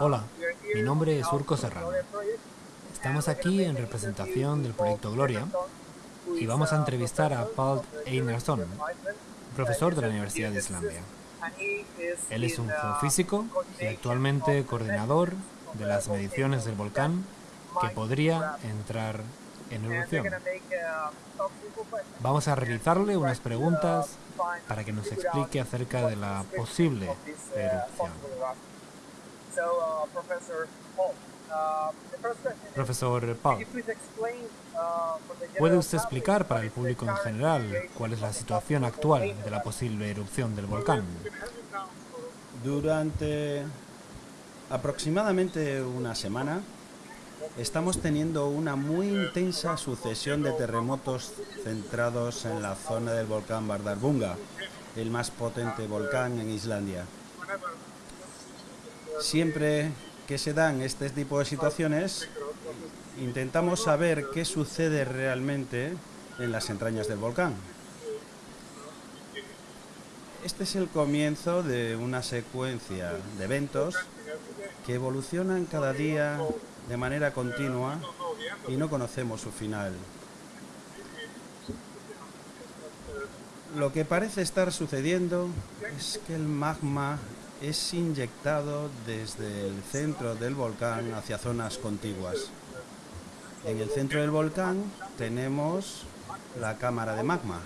Hola, mi nombre es Urco Serrano. Estamos aquí en representación del proyecto Gloria y vamos a entrevistar a Paul Einarsson, profesor de la Universidad de Islandia. Él es un geofísico y actualmente coordinador de las mediciones del volcán que podría entrar en erupción. Vamos a realizarle unas preguntas para que nos explique acerca de la posible erupción. Profesor Paul, ¿puede usted explicar para el público en general cuál es la situación actual de la posible erupción del volcán? Durante aproximadamente una semana, estamos teniendo una muy intensa sucesión de terremotos centrados en la zona del volcán Bardarbunga, el más potente volcán en Islandia. Siempre que se dan este tipo de situaciones, intentamos saber qué sucede realmente en las entrañas del volcán. Este es el comienzo de una secuencia de eventos que evolucionan cada día de manera continua y no conocemos su final. Lo que parece estar sucediendo es que el magma es inyectado desde el centro del volcán hacia zonas contiguas. En el centro del volcán tenemos la cámara de magma.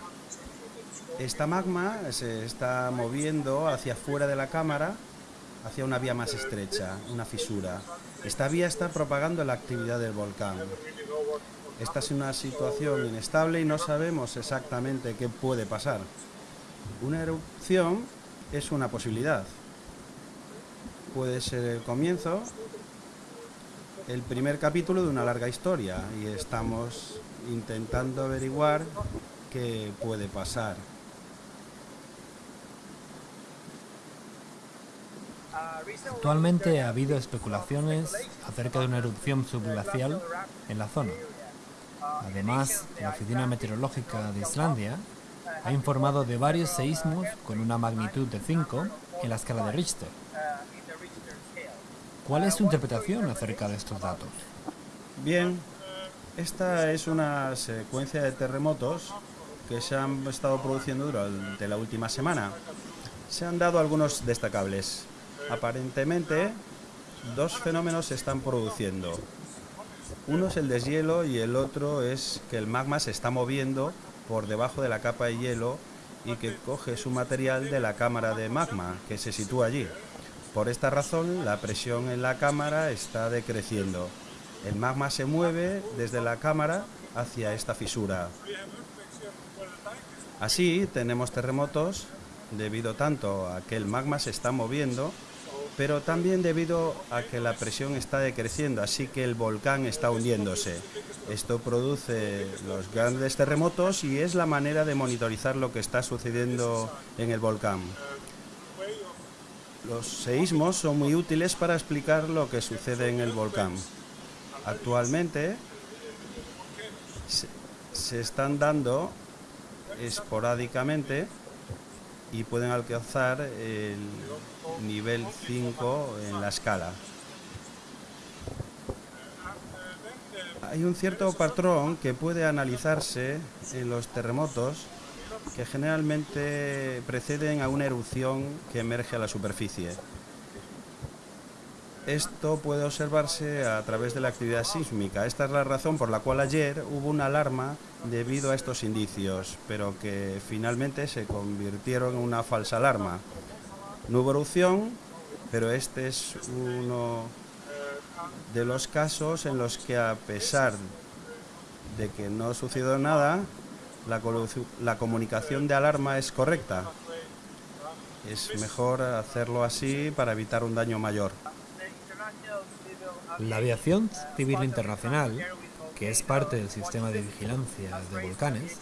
Esta magma se está moviendo hacia afuera de la cámara, hacia una vía más estrecha, una fisura. Esta vía está propagando la actividad del volcán. Esta es una situación inestable y no sabemos exactamente qué puede pasar. Una erupción es una posibilidad. Puede ser el comienzo, el primer capítulo de una larga historia y estamos intentando averiguar qué puede pasar. Actualmente ha habido especulaciones acerca de una erupción subglacial en la zona. Además, la Oficina Meteorológica de Islandia ha informado de varios seísmos con una magnitud de 5 en la escala de Richter. ¿Cuál es su interpretación acerca de estos datos? Bien, esta es una secuencia de terremotos que se han estado produciendo durante la última semana. Se han dado algunos destacables. Aparentemente, dos fenómenos se están produciendo. Uno es el deshielo y el otro es que el magma se está moviendo por debajo de la capa de hielo y que coge su material de la cámara de magma que se sitúa allí. Por esta razón, la presión en la cámara está decreciendo. El magma se mueve desde la cámara hacia esta fisura. Así tenemos terremotos debido tanto a que el magma se está moviendo pero también debido a que la presión está decreciendo, así que el volcán está hundiéndose. Esto produce los grandes terremotos y es la manera de monitorizar lo que está sucediendo en el volcán. Los seísmos son muy útiles para explicar lo que sucede en el volcán. Actualmente se están dando esporádicamente y pueden alcanzar el nivel 5 en la escala. Hay un cierto patrón que puede analizarse en los terremotos que generalmente preceden a una erupción que emerge a la superficie. Esto puede observarse a través de la actividad sísmica. Esta es la razón por la cual ayer hubo una alarma debido a estos indicios, pero que finalmente se convirtieron en una falsa alarma. No hubo erupción, pero este es uno de los casos en los que a pesar de que no sucedió nada, la, la comunicación de alarma es correcta. Es mejor hacerlo así para evitar un daño mayor. La aviación civil internacional, que es parte del sistema de vigilancia de volcanes,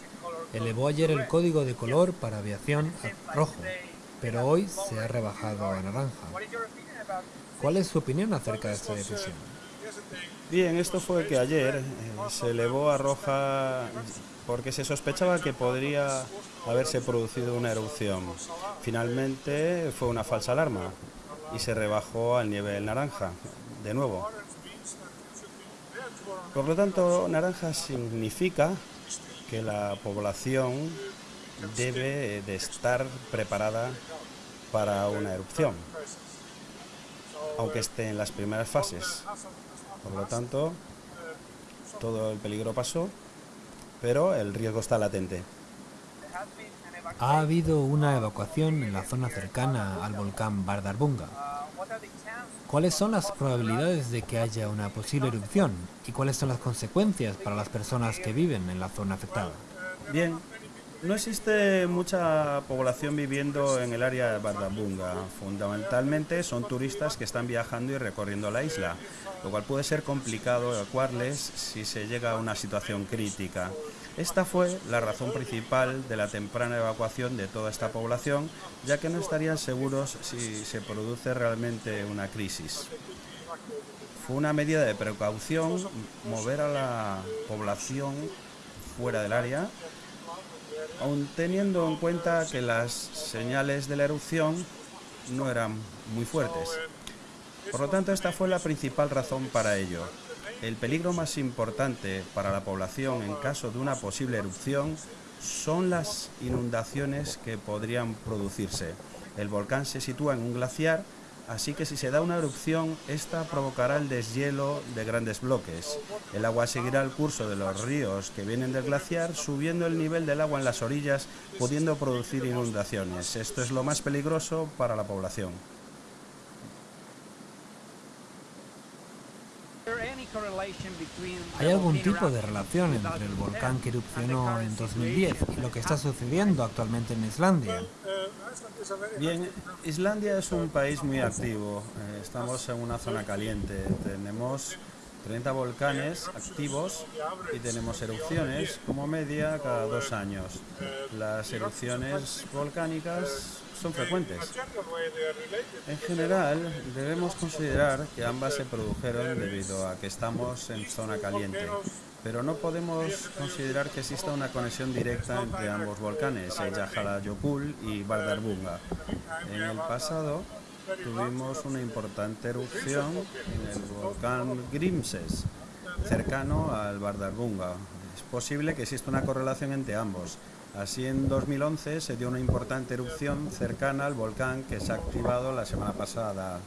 elevó ayer el código de color para aviación a rojo, pero hoy se ha rebajado a naranja. ¿Cuál es su opinión acerca de esta decisión? Bien, esto fue que ayer eh, se elevó a roja porque se sospechaba que podría haberse producido una erupción. Finalmente fue una falsa alarma. Y se rebajó al nivel naranja, de nuevo. Por lo tanto, naranja significa que la población debe de estar preparada para una erupción, aunque esté en las primeras fases. Por lo tanto, todo el peligro pasó, pero el riesgo está latente. Ha habido una evacuación en la zona cercana al volcán Bardarbunga. ¿Cuáles son las probabilidades de que haya una posible erupción y cuáles son las consecuencias para las personas que viven en la zona afectada? Bien, no existe mucha población viviendo en el área de Bardarbunga. Fundamentalmente son turistas que están viajando y recorriendo la isla, lo cual puede ser complicado evacuarles si se llega a una situación crítica. Esta fue la razón principal de la temprana evacuación de toda esta población, ya que no estarían seguros si se produce realmente una crisis. Fue una medida de precaución mover a la población fuera del área aun teniendo en cuenta que las señales de la erupción no eran muy fuertes. Por lo tanto, esta fue la principal razón para ello. El peligro más importante para la población en caso de una posible erupción son las inundaciones que podrían producirse. El volcán se sitúa en un glaciar Así que si se da una erupción, esta provocará el deshielo de grandes bloques. El agua seguirá el curso de los ríos que vienen del glaciar, subiendo el nivel del agua en las orillas, pudiendo producir inundaciones. Esto es lo más peligroso para la población. ¿Hay algún tipo de relación entre el volcán que erupcionó en 2010 y lo que está sucediendo actualmente en Islandia? Bien, Islandia es un país muy activo. Eh, estamos en una zona caliente. Tenemos 30 volcanes activos y tenemos erupciones como media cada dos años. Las erupciones volcánicas son frecuentes. En general, debemos considerar que ambas se produjeron debido a que estamos en zona caliente, pero no podemos considerar que exista una conexión directa entre ambos volcanes, el Yokul y Bardarbunga. En el pasado tuvimos una importante erupción en el volcán Grimses, cercano al Bardarbunga. Es posible que exista una correlación entre ambos. Así en 2011 se dio una importante erupción cercana al volcán que se ha activado la semana pasada.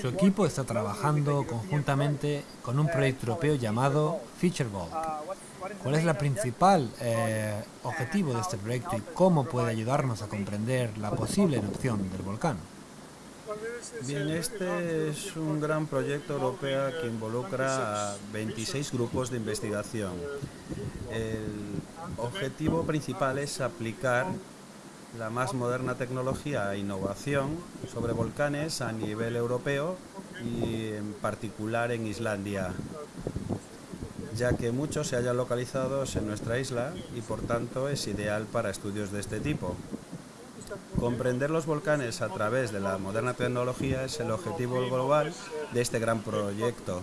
Su equipo está trabajando conjuntamente con un proyecto europeo llamado Featureball. ¿Cuál es el principal eh, objetivo de este proyecto y cómo puede ayudarnos a comprender la posible erupción del volcán? Bien, este es un gran proyecto europeo que involucra a 26 grupos de investigación. El objetivo principal es aplicar la más moderna tecnología e innovación sobre volcanes a nivel europeo y en particular en Islandia, ya que muchos se hallan localizados en nuestra isla y por tanto es ideal para estudios de este tipo. Comprender los volcanes a través de la moderna tecnología es el objetivo global de este gran proyecto.